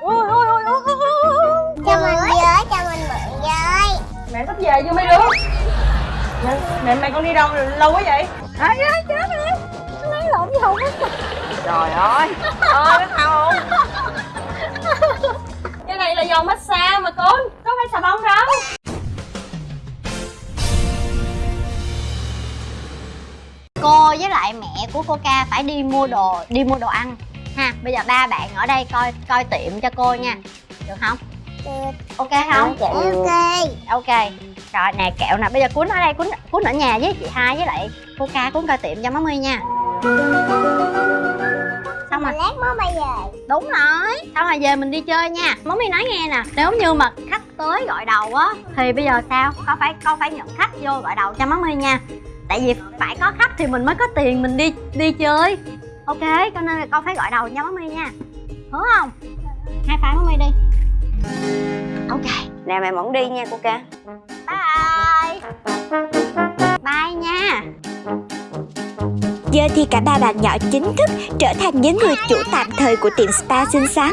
ôi ôi ôi ôi ôi, ôi. cho mình với cho mình mượn với mẹ sắp về chưa mấy đứa mẹ, mẹ mày con đi đâu lâu quá vậy? Ai ơi chết rồi. Lấy lộn với hùng trời ơi. Ơi biết sao không? Cái này là dầu massage mà con. Có phải xà bông đâu. Cô với lại mẹ của cô ca phải đi mua đồ đi mua đồ ăn ha bây giờ ba bạn ở đây coi coi tiệm cho cô nha. Được không? Được. Ok không? Ok. ok. Rồi nè kẹo nè bây giờ cuốn ở đây cuốn cuốn ở nhà với chị hai với lại cô ca cuốn coi tiệm cho má my nha. Xong rồi. Lát mới bay về. Đúng rồi. Xong rồi về mình đi chơi nha. Món mi nói nghe nè nếu như mà khách tới gọi đầu á thì bây giờ sao? Con phải con phải nhận khách vô gọi đầu cho má my nha. Tại vì phải có khách thì mình mới có tiền mình đi đi chơi ok cho nên là con phải gọi đầu má my nha. Hứa không? Hai phải má my đi. Ok. Nè mẹ mỏng đi nha cô ca. Bye. Bye nha. Giờ thì cả ba bạn nhỏ chính thức trở thành những người chủ tạm thời của tiệm spa xinh xắn.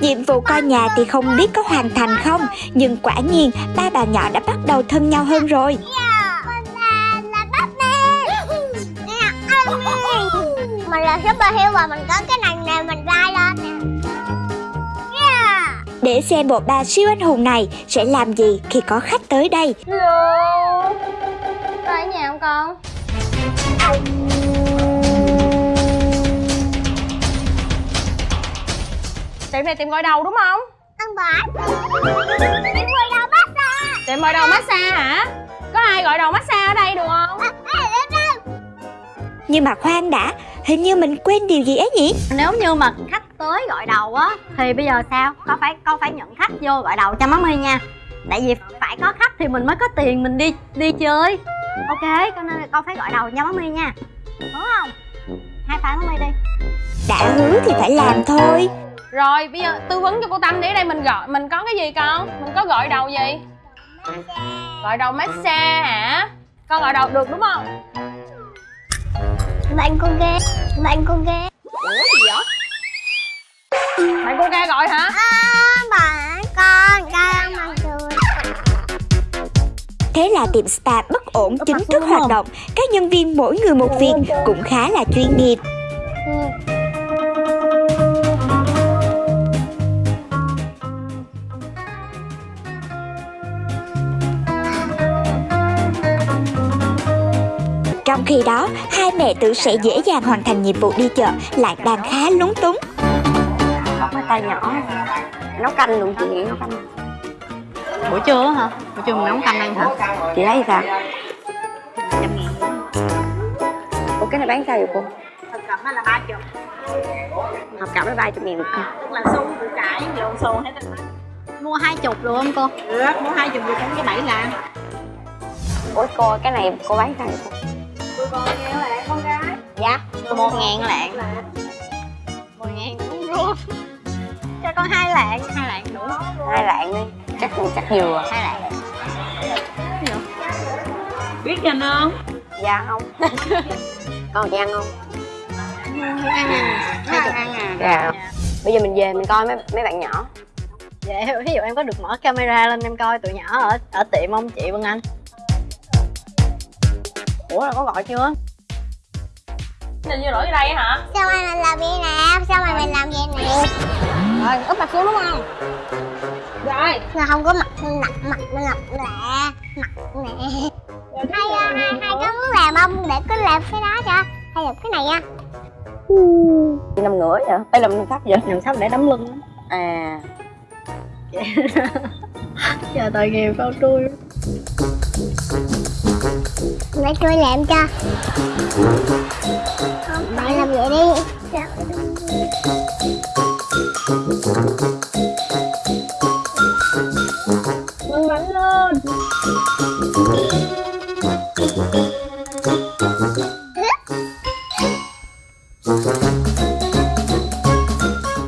Nhiệm vụ coi nhà thì không biết có hoàn thành không, nhưng quả nhiên ba bạn nhỏ đã bắt đầu thân nhau hơn rồi. Là superhero và mình có cái này nè mình vai lên nè. Để xem bộ ba siêu anh hùng này sẽ làm gì khi có khách tới đây. hello. Có ở nhà không con? Tiệm này tiệm gọi đầu đúng không? Ăn bả em quay đâu bắt ra tiệm gọi đầu massage hả? Có ai gọi đầu massage ở đây được không? Nhưng mà khoan đã, hình như mình quên điều gì ấy nhỉ? nếu như mà khách tới gọi đầu á thì bây giờ sao? Con phải con phải nhận khách vô gọi đầu cho má my nha. Tại vì phải có khách thì mình mới có tiền mình đi đi chơi. Ok cho nên là con phải gọi đầu cho má my nha. Hứa không? Hai phải má my đi. Đã hứa thì phải làm thôi. rồi bây giờ tư vấn cho cô tâm đi. Ở đây mình gọi mình có cái gì con? Mình có gọi đầu gì? Gọi đầu massage hả? Con gọi đầu được đúng không bạn con ghê. Bạn con ghê. Ủa gì vậy? Bạn cô ca gọi hả? Bạn con con mà cười. Thế là tiệm spa bất ổn chính thức hoạt động. Các nhân viên mỗi người một việc cũng khá là chuyên nghiệp. Trong khi đó, hai mẹ tự sẽ dễ dàng hoàn thành nhiệm vụ đi chợ lại đang khá lúng túng. cái tay nhỏ. Nấu canh luôn chị nghĩ nấu canh. Buổi trưa hả? Buổi trưa mình nấu canh ăn hả? Chị thấy sao Ủa cái này bán sao vậy cô? thực phẩm là ba chục. Hợp cảm với ba chục ngàn một cân tức là xu củ cải lộn xù hết rồi mua hai chục được không cô? Được. Mua hai chục được cũng cái bảy là Ủa cô, cái này cô bán sao vậy cô? Còn nghe là con gái? Dạ một ngàn lạng. một ngàn đúng luôn. Cho con hai lạng. Hai lạng đủ Hai lạng đi. Chắc chắc vừa hai lạng. Biết cho không? Dạ không. Con chị ăn không? ăn ăn ăn ăn à. Dạ. Bây giờ mình về mình coi mấy mấy bạn nhỏ. Vậy ví dụ em có được mở camera lên em coi tụi nhỏ ở ở tiệm không? Chị Vân Anh? Ủa là có gọi chưa? Nên như lỗi ở đây hả Sao mày mình làm vậy nè? Sao mày mình làm vậy nè? rồi úp mặt xuống đúng không rồi Là không có mặt mặt mặt mặt lẹ mặt nè. Hay à, hay hay có muốn làm không? Để cứ làm cái đó cho. Hay làm cái này nha. Nằm ngửa vậy? Đây là mình sắp vậy? Làm sao để đấm lưng À Chờ tội nghiệp con tôi. Để tôi làm cho. Bạn làm vậy đi. nâng bánh lên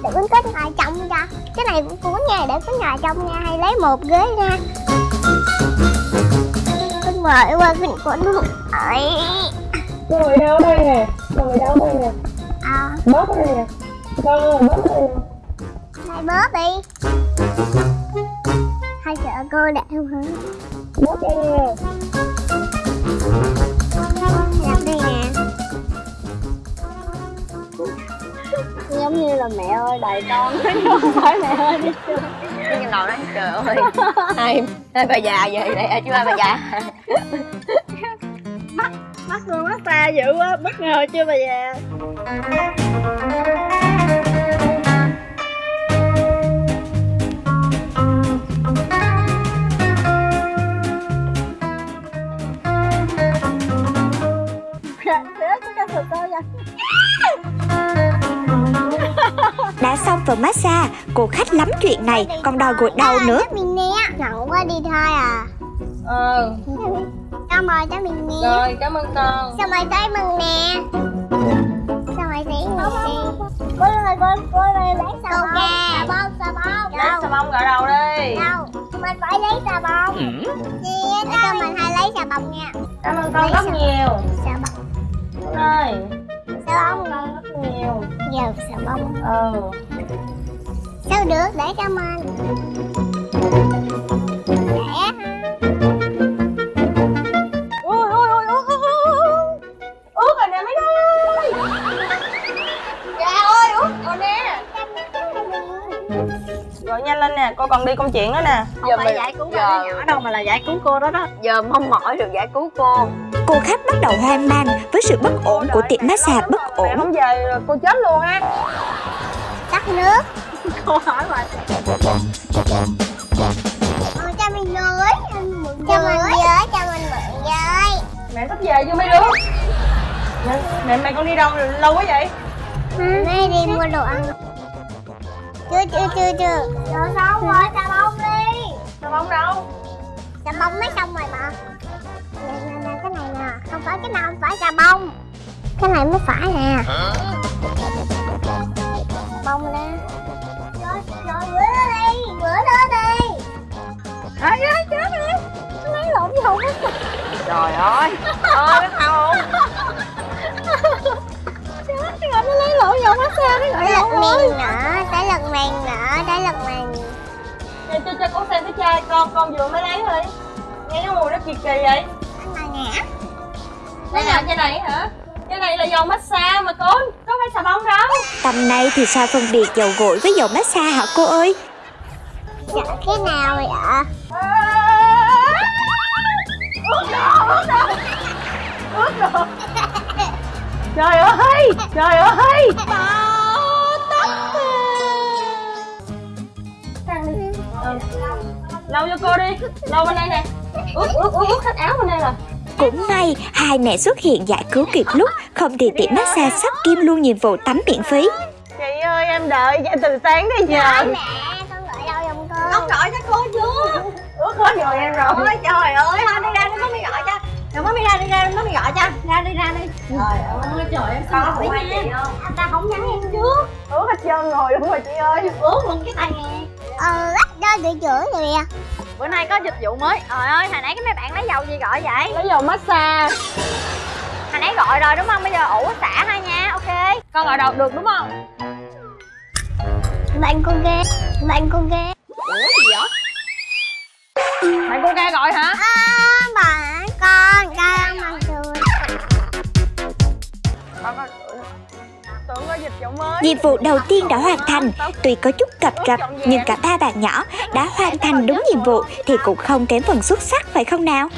để con kết ngồi trong cho cái này cũng cuốn nha, để có ngồi trong nha, hay lấy một ghế nha con mời qua cái cuốn ấy. Ngồi đau đây nè ngồi đau đây nè. À, bóp đây nè. Con bóp đây nè. Bóp đi. Hay sợ cô đẹp hả? Bóp đi Làm là mẹ ơi đầy con. Không phải mẹ ơi đi chơi cái đầu đó trời ơi. Hai hai bà già về đây chứ hai bà già? Mắt cô massage dữ quá, bất ngờ chưa bà già? Đã xong phần massage, cô khách lắm chuyện này còn đòi gội đầu nữa. mình nè Giận quá đi thôi à. Ờ Cho mời cho mình nè rồi cảm ơn con. Sao mày tới mừng nè? Sao mày thấy mừng nè? Cô ơi, cô, cô ơi, lấy xà bông. Xà bông, xà bông. Lấy xà bông gội đầu đi. Đâu, mình phải lấy xà bông. Nè, để cho mình hay lấy xà bông nha. Cảm ơn con rất nhiều. Xà bông, ơi. Xà bông. Rất nhiều. Giờ xà bông. Ừ Sao được, để cho mình Để ui ướt rồi nè mấy ơi. Dạ ơi ướt rồi nè. Rồi nhanh lên nè cô còn đi công chuyện đó nè. Giờ mình giải cứu giờ- giờ nhỏ đâu mà là giải cứu cô đó đó. Giờ mong mỏi được giải cứu cô. Cô khách bắt đầu hoang mang với sự bất ổn của tiệm massage bất mẹ ổn. không về cô chết luôn á. Tắt nước cô hỏi mà Ờ, cho mình với mượn Cho mình với, cho mình mượn với. Mẹ sắp về chưa mấy đứa? Mẹ, mẹ mày con đi đâu lâu quá vậy? Mấy đi mua đồ ăn. Chưa, chưa, chưa, chưa. Rồi xong rồi, xà bông đi. Xà bông đâu? Xà bông mới xong rồi mà. Nè, nè, nè, cái này nè. Không phải cái nào không phải xà bông. Cái này mới phải nè. Bông nè Rồi, rồi, rửa nó đi Rửa nó đi Ai ơi, chết rồi Nó lấy lộn với hết trời ơi ơi biết không? Chết rồi, nó lấy lộn vô massage nó gọi lật miền nữa, tới lật miền nữa, tới lật miền cho cho cho con xem cái chai con con vừa mới lấy thôi. Nghe cái mùi nó kỳ kỳ vậy. Anh là ngã đây là chai này hả này là dầu massage mà con có phải xà bông đâu Tầm này thì sao phân biệt dầu gội với dầu massage hả cô ơi? Dạ, cái nào vậy ạ? ướt rồi ướt rồi trời ơi trời ơi Ừ. lau cho cô đi lau bên đây nè ướt ướt ướt ướt hết áo bên đây rồi Cũng may hai mẹ xuất hiện giải cứu kịp lúc Không thì tiệm massage sắp kim luôn nhiệm vụ tắm miễn phí. Chị ơi em đợi cho từ sáng tới giờ. Mẹ, con gọi đâu giùm con con gọi cho cô chưa? Ướt hết rồi em rồi. Trời ơi thôi đi ra đi nó mới gọi cho. Rồi mới ra đi ra nó mới gọi cho. Ra đi ra đi. Trời ơi trời em sao hỏi nha Anh ta không nhắn em trước. Ướt hết trơn rồi đúng rồi chị ơi. Ướt luôn cái tay nghe Ờ, lắc cho để chửi rồi à bữa nay có dịch vụ mới. Trời ơi hồi nãy cái mấy bạn lấy dầu gì gọi vậy? Lấy dầu massage. Hồi nãy gọi rồi đúng không? Bây giờ ủ xả thôi nha ok. Con gọi đầu được đúng không? Bạn con ghê, bạn con ghê ủa gì vậy? Mày cô ca gọi hả? À, Nhiệm vụ đầu tiên đã hoàn thành. Tuy có chút cập rập Nhưng cả ba bạn nhỏ đã hoàn thành đúng nhiệm vụ Thì cũng không kém phần xuất sắc, phải không nào?